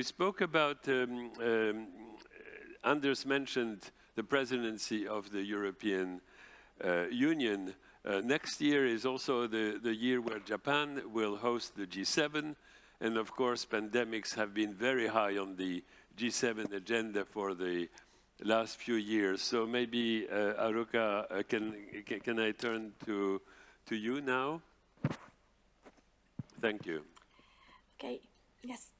we spoke about, um, um, Anders mentioned the presidency of the European uh, Union. Uh, next year is also the, the year where Japan will host the G7. And of course, pandemics have been very high on the G7 agenda for the last few years. So maybe, uh, Haruka, uh, can, can, can I turn to, to you now? Thank you. Okay, yes.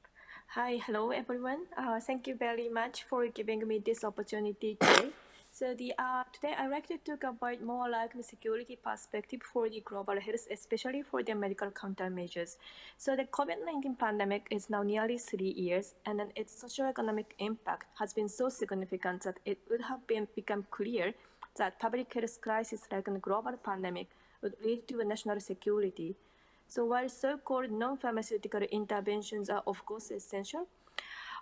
Hi, hello everyone. Uh, thank you very much for giving me this opportunity today. So the uh, today I'd like to talk about more like the security perspective for the global health, especially for the medical countermeasures. So the COVID-19 pandemic is now nearly three years, and then its socio-economic impact has been so significant that it would have been become clear that public health crisis like a global pandemic would lead to a national security. So while so-called non-pharmaceutical interventions are of course essential,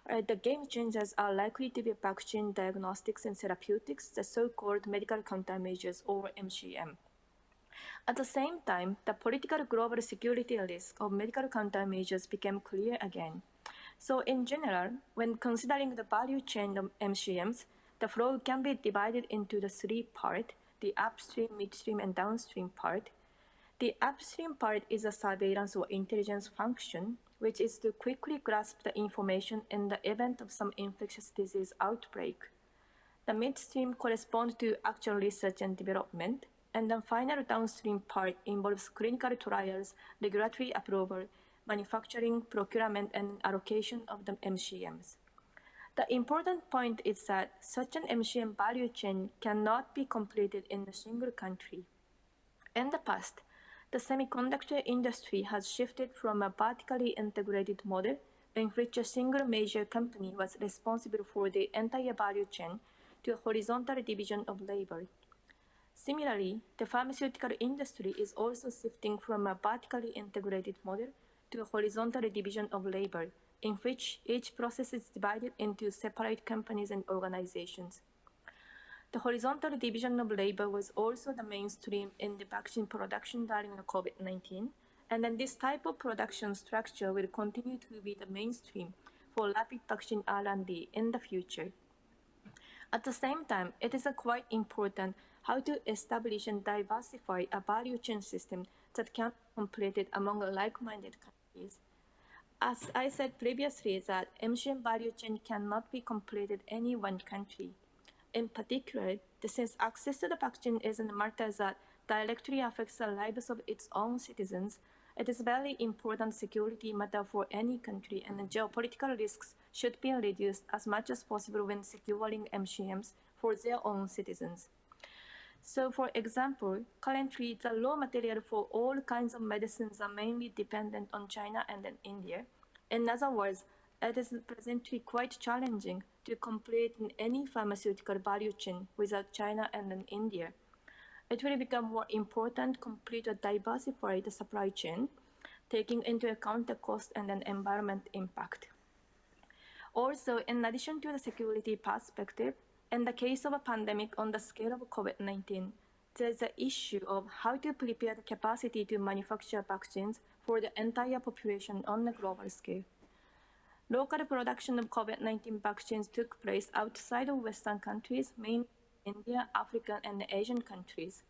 uh, the game changers are likely to be vaccine diagnostics and therapeutics, the so-called medical countermeasures or MCM. At the same time, the political global security risk of medical countermeasures became clear again. So in general, when considering the value chain of MCMs, the flow can be divided into the three parts, the upstream, midstream, and downstream part. The upstream part is a surveillance or intelligence function, which is to quickly grasp the information in the event of some infectious disease outbreak. The midstream corresponds to actual research and development, and the final downstream part involves clinical trials, regulatory approval, manufacturing, procurement, and allocation of the MCMs. The important point is that such an MCM value chain cannot be completed in a single country. In the past, the semiconductor industry has shifted from a vertically integrated model in which a single major company was responsible for the entire value chain to a horizontal division of labor. Similarly, the pharmaceutical industry is also shifting from a vertically integrated model to a horizontal division of labor, in which each process is divided into separate companies and organizations. The horizontal division of labor was also the mainstream in the vaccine production during the COVID-19, and then this type of production structure will continue to be the mainstream for rapid vaccine R&D in the future. At the same time, it is quite important how to establish and diversify a value chain system that can be completed among like-minded countries. As I said previously, that MCM value chain cannot be completed any one country. In particular, since access to the vaccine is a matter that directly affects the lives of its own citizens, it is a very important security matter for any country and geopolitical risks should be reduced as much as possible when securing MCMs for their own citizens. So for example, currently the raw material for all kinds of medicines are mainly dependent on China and India. In other words, it is presently quite challenging to complete any pharmaceutical value chain without China and India. It will become more important to complete a diversified supply chain, taking into account the cost and then environment impact. Also, in addition to the security perspective, in the case of a pandemic on the scale of COVID-19, there's the issue of how to prepare the capacity to manufacture vaccines for the entire population on a global scale. Local production of COVID-19 vaccines took place outside of Western countries, mainly India, African, and Asian countries.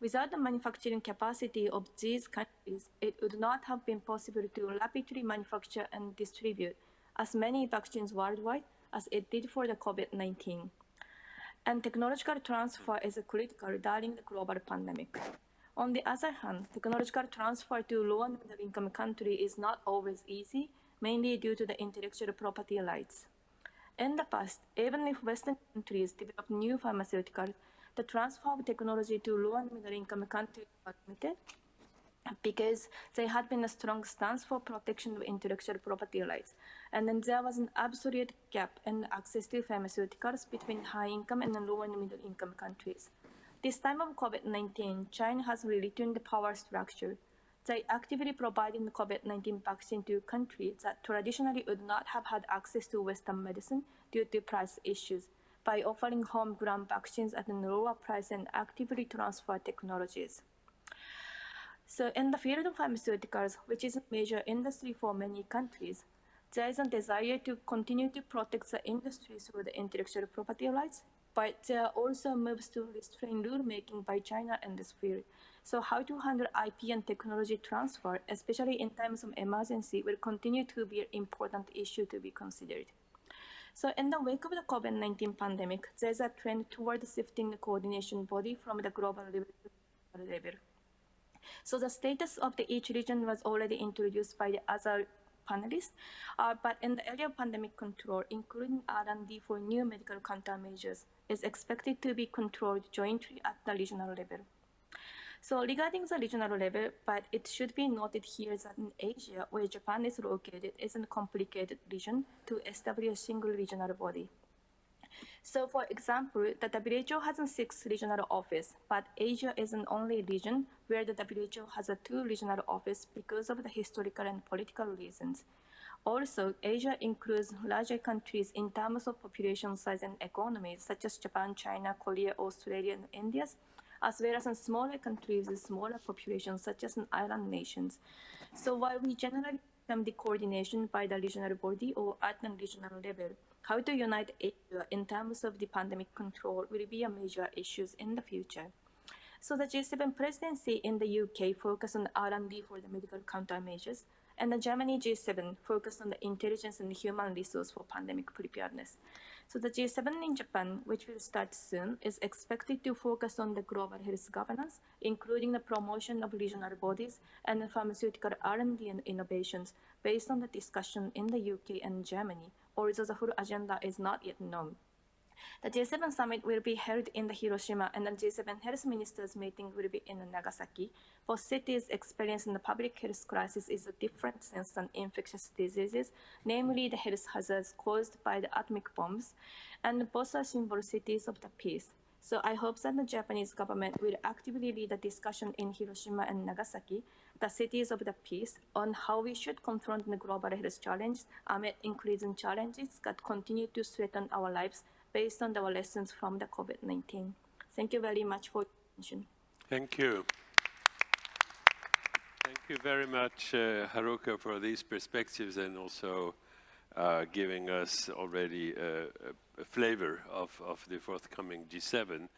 Without the manufacturing capacity of these countries, it would not have been possible to rapidly manufacture and distribute as many vaccines worldwide as it did for the COVID-19. And technological transfer is critical during the global pandemic. On the other hand, technological transfer to low and middle income countries is not always easy mainly due to the intellectual property rights. In the past, even if Western countries developed new pharmaceuticals, the transfer of technology to low and middle income countries was limited because there had been a strong stance for protection of intellectual property rights. And then there was an absolute gap in access to pharmaceuticals between high income and low and middle income countries. This time of COVID-19, China has returned the power structure they actively providing the COVID-19 vaccine to countries that traditionally would not have had access to Western medicine due to price issues by offering homegrown vaccines at a lower price and actively transfer technologies. So in the field of pharmaceuticals, which is a major industry for many countries, there is a desire to continue to protect the industry through the intellectual property rights, but are also moves to restrain rulemaking by China in this field. So how to handle IP and technology transfer, especially in times of emergency, will continue to be an important issue to be considered. So in the wake of the COVID-19 pandemic, there's a trend toward shifting the coordination body from the global level. So the status of the each region was already introduced by the other panelists, uh, but in the area of pandemic control, including R&D for new medical countermeasures, is expected to be controlled jointly at the regional level. So regarding the regional level, but it should be noted here that in Asia, where Japan is located, is a complicated region to establish a single regional body. So for example, the WHO has a six regional office, but Asia is an only region where the WHO has a two regional office because of the historical and political reasons. Also, Asia includes larger countries in terms of population size and economies, such as Japan, China, Korea, Australia, and India, as well as in smaller countries with smaller populations, such as in island nations. So while we generally the coordination by the regional body or at the regional level, how to unite Asia uh, in terms of the pandemic control will be a major issue in the future. So the G7 presidency in the UK focused on R&D for the medical countermeasures, and the Germany G7 focused on the intelligence and human resource for pandemic preparedness. So the G7 in Japan, which will start soon, is expected to focus on the global health governance, including the promotion of regional bodies and pharmaceutical R&D and innovations based on the discussion in the UK and Germany, although the full agenda is not yet known. The G7 summit will be held in the Hiroshima and the G7 health ministers meeting will be in Nagasaki. For cities experiencing the public health crisis is a different sense than infectious diseases, namely the health hazards caused by the atomic bombs, and both are symbol cities of the peace. So I hope that the Japanese government will actively lead the discussion in Hiroshima and Nagasaki, the cities of the peace, on how we should confront the global health challenge amid increasing challenges that continue to threaten our lives based on our lessons from the COVID-19. Thank you very much for your attention. Thank you. Thank you very much, uh, Haruka, for these perspectives and also uh, giving us already a, a, flavor of, of the forthcoming G7.